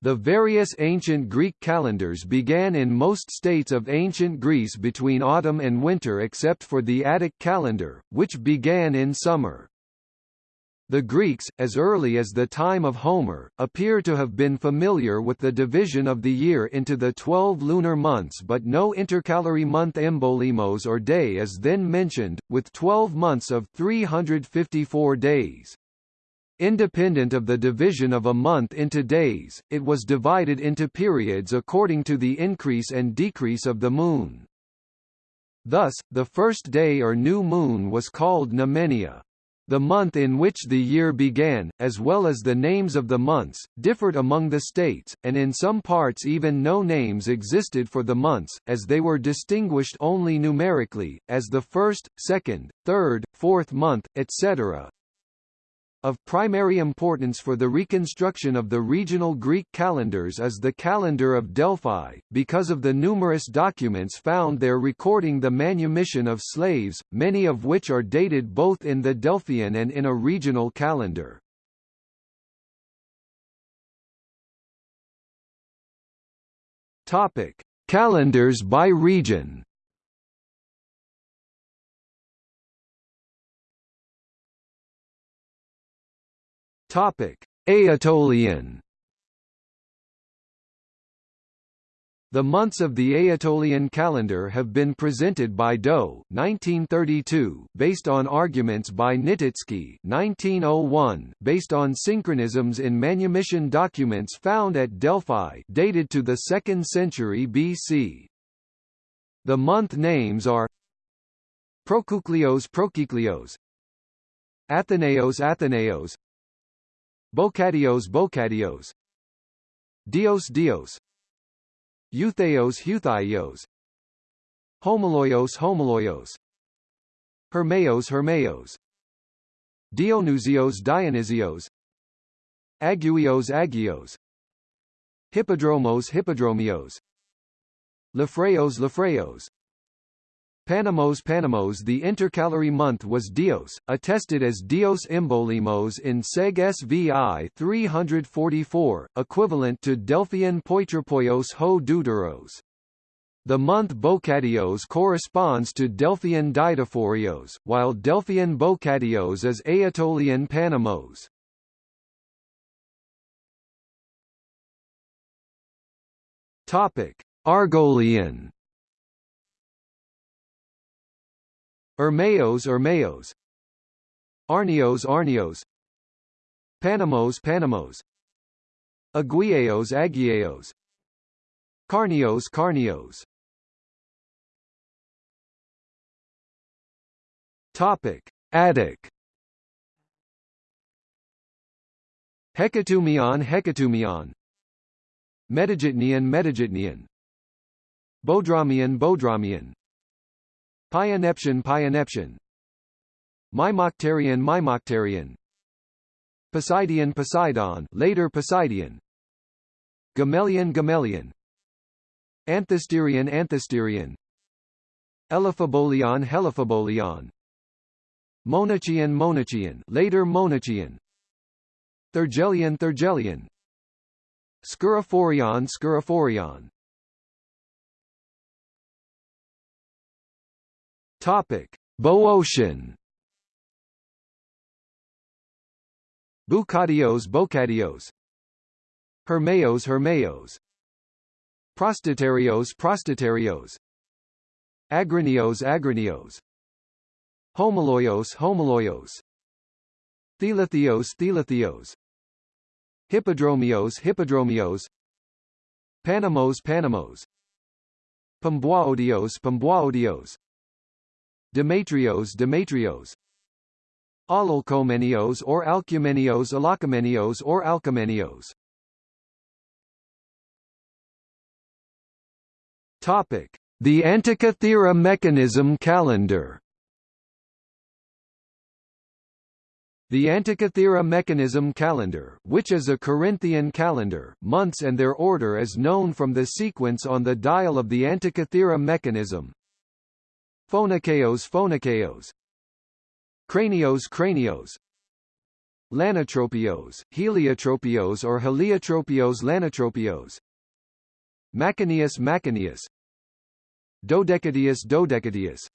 The various ancient Greek calendars began in most states of ancient Greece between autumn and winter except for the Attic calendar, which began in summer. The Greeks, as early as the time of Homer, appear to have been familiar with the division of the year into the twelve lunar months but no intercalary month embolimos or day is then mentioned, with twelve months of 354 days. Independent of the division of a month into days, it was divided into periods according to the increase and decrease of the moon. Thus, the first day or new moon was called Noumenia. The month in which the year began, as well as the names of the months, differed among the states, and in some parts even no names existed for the months, as they were distinguished only numerically, as the first, second, third, fourth month, etc. Of primary importance for the reconstruction of the regional Greek calendars is the calendar of Delphi, because of the numerous documents found there recording the manumission of slaves, many of which are dated both in the Delphian and in a regional calendar. Topic: Calendars by region. Topic: Aetolian. The months of the Aetolian calendar have been presented by Daux 1932, based on arguments by Nikitsky 1901, based on synchronisms in manumission documents found at Delphi dated to the 2nd century BC. The month names are Prokuklios Prokiklios Athenaeos Athenaeos Bokadios Bocadios. Dios Dios. Eutheos Euthaios Homoloios Homoloios. Hermeos Hermeos. Dionysios Dionysios. Aguios Agios Hippodromos Hippodromios. Lefreos Lefreos Panamos Panamos The intercalary month was Dios, attested as Dios Imbolimos in Seg Svi 344, equivalent to Delphian Poitropoios ho Deuteros. The month Bokadios corresponds to Delphian Didaphorios, while Delphian Bokadios is Aetolian Panamos. Topic: Argolian Ermeos Ermeos Arneos Arneos. Panamos Panamos. Aguieos Aguieos Carnios Carnios Topic. Attic. Hecatomion Hecatomion Metagitnian Metagitnian Bodramian Bodramian Pyaneption Pyaneption Mimoctarian Mimoctarian. Poseidion Poseidon later Poseidion Gamelian Gamelian. Anthesterion Anthesterion. Elaphebolion Heliphebolion Monachian Monachian later Monachian. Thergelian Thergelian Scuraphorion Scuraphorion Topic: Boeotian. Bukadios Bocadios Hermeos Hermeos. Prostatarios Prostatarios. Agrinios Agrinios. Homoloios Homoloios Thelithios Thelithios Hippodromios Hippodromios. Panamos Panamos. Pambuaodios Pambuaodios Demetrios Demetrios. Alalkomenios or Alcumenios Alacomenios or Alcomenios Topic: The Antikythera mechanism calendar. The Antikythera mechanism calendar, which is a Corinthian calendar, months and their order is known from the sequence on the dial of the Antikythera mechanism, Phonakeos Phonakeos. Cranios Cranios. Lanotropios, Heliotropios or Heliotropios Lanotropios. Macaneus Macaneus Dodecadius Dodecadius.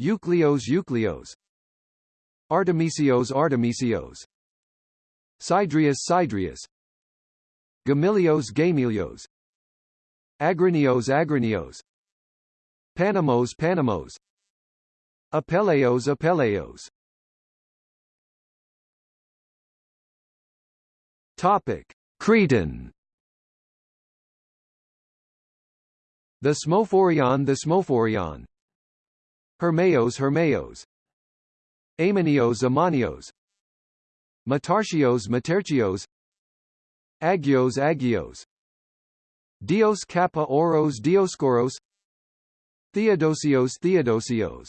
Eucleos Eucleos Artemisios Artemisios. Sidrius Sidrius. Gamilios Gamilios. Agrinios Agrinios Panamos Panamos. Apeleos Apeleos Topic: Cretan. The Smophorion the Smophorion Hermeos Hermeos. Amanios Amanios. Matarchios Materchios Agios Agios. Dios Kappa Oros Dioscoros Theodosios Theodosios.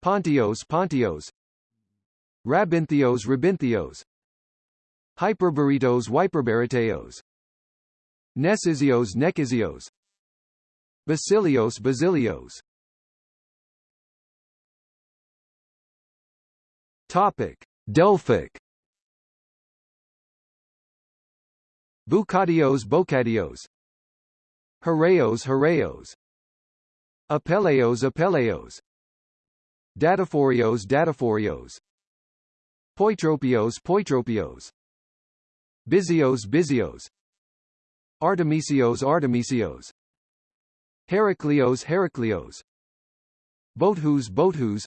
Pontios Pontios. Rabinthios Rabinthios Hyperbaritos Hyperbarateos Necisios Necisios Basilios Basilios. Topic. Delphic. Bucadios Bocadios Heraeos Heraeos Apeleos Apeleos Dataphorios Dataphorios. Poitropios Poitropios. Bizios Bizios Artemisios Artemisios. Heraclios Heraclios. Bothus Bothus.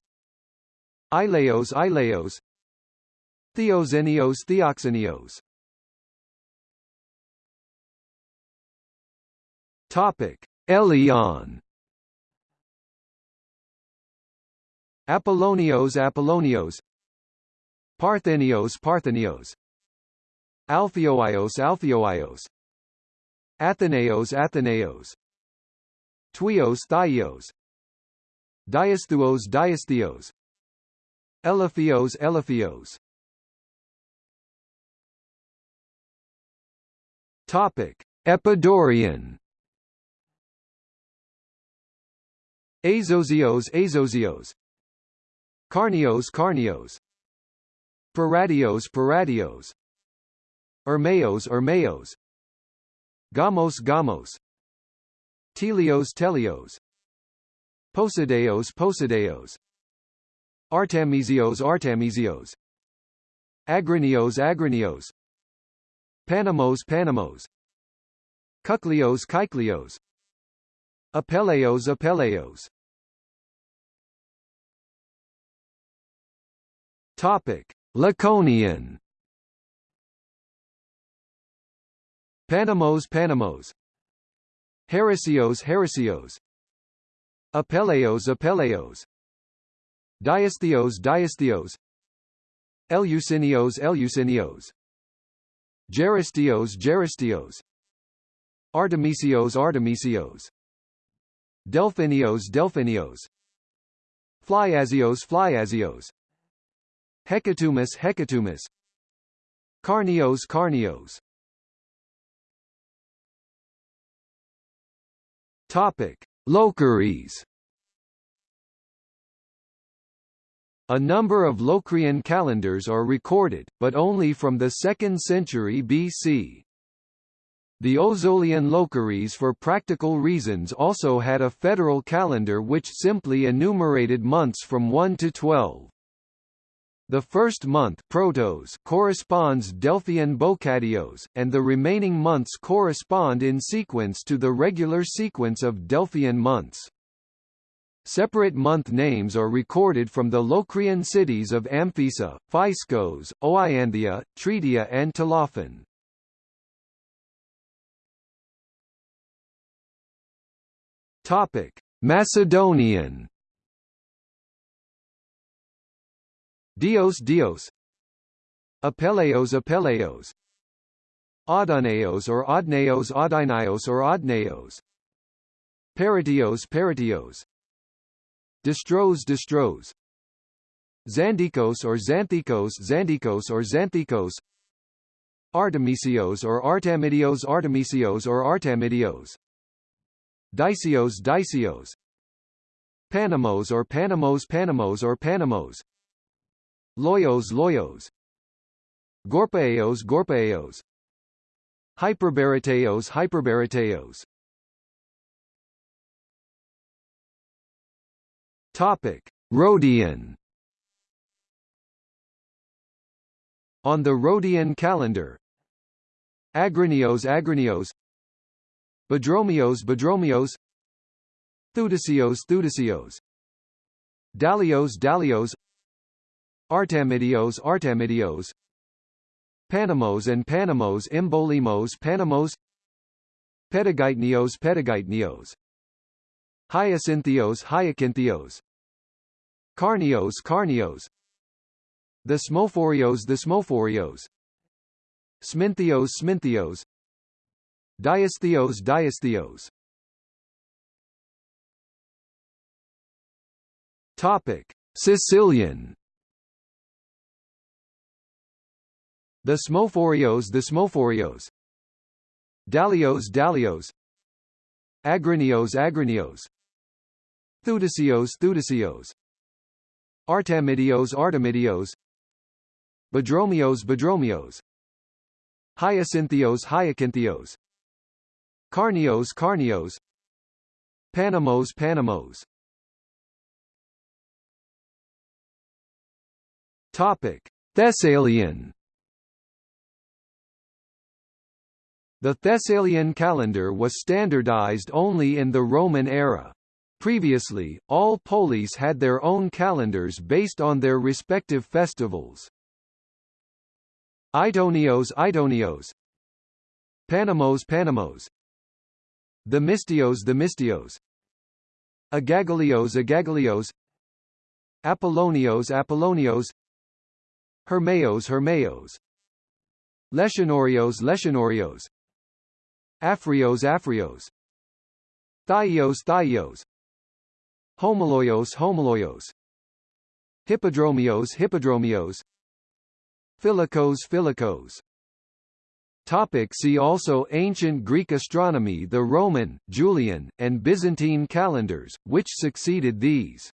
Ileos Ileos. Theoxenios Theoxenios Topic Elion Apollonios Apollonios. Parthenios Parthenios. Alpheoios Alpheoios Athenaeos Athenaeos. Tuios Thaios Diasthuos Diasthios Eliphios Eliphios Topic. Epidaurian. Azosios Azosios Carnios Carnios. Paradios Paradios Ermeos Ermeos. Gamos Gamos. Telios Telios. Posideos Posideos. Artemisios Artemisios. Agrinios Agrinios. Panamos Panamos. Kuklios Kyklios Apeleos Apeleos Topic. Laconian. Panamos Panamos. Heresios Heresios. Apeleos Apeleos. Diasthios Diasthios Eleusinios Eleusinios Geristios Geristios. Artemisios Artemisios. Delphinios Delphinios. Flyasios Flyasios Hecatomus Hecatomus Carnios Carnios Topic: Locries. A number of Locrian calendars are recorded, but only from the 2nd century BC. The Ozolian Locries for practical reasons also had a federal calendar which simply enumerated months from 1 to 12. The first month protos corresponds Delphian Bocadios, and the remaining months correspond in sequence to the regular sequence of Delphian months. Separate month names are recorded from the Locrian cities of Amphissa, Physkos, Oianthia, Tretia and Tolophon. Macedonian Dios Dios. Apeleos Apeleos. Audoneos or Odneos Odinaios or Odneos Paratios Paratios Distros Distros. Xandikos or Xanthikos Xandikos or Xanthikos Artemisios or Artemidios Artemisios or Artemidios Dicios Dicios Panamos or Panamos Panamos or Panamos Loyos Loyos. Gorpaeos Gorpaeos Hyperbarateos Hyperbarateos Topic. Rhodian. On the Rhodian calendar. Agrinios Agrinios. Badromios Badromios Thudisios Thudisios Dalios Dalios Artemidios Artemidios. Panamos and Panamos Embolimos Panamos. Pedagytnios Pedagytnios Hyacinthios Hyacinthios. Carnios Carnios. The Smophorios The Smophorios Sminthios Sminthios. Diasthios Diasthios. Topic. Sicilian The Smophorios The Smophorios Dalios Dalios. Agrinios Agrinios. Thudisios Thudisios Artemidios Artemidios. Badromios Badromios Hyacinthios Hyacinthios. Carnios Carnios. Panamos Panamos. Topic. Thessalian The Thessalian calendar was standardized only in the Roman era. Previously, all polis had their own calendars based on their respective festivals. Itonios Itonios Panamos Panamos. The Mystios The Mystios Agagalios Agagalios. Apollonios Apollonios. Hermeos Hermeos. Lesionorios Lesionorios Afrios Afrios. Thaios Thaios. Homoloios Homoloios. Hippodromios Hippodromios. Philikos Philikos Topic see also Ancient Greek astronomy The Roman, Julian, and Byzantine calendars, which succeeded these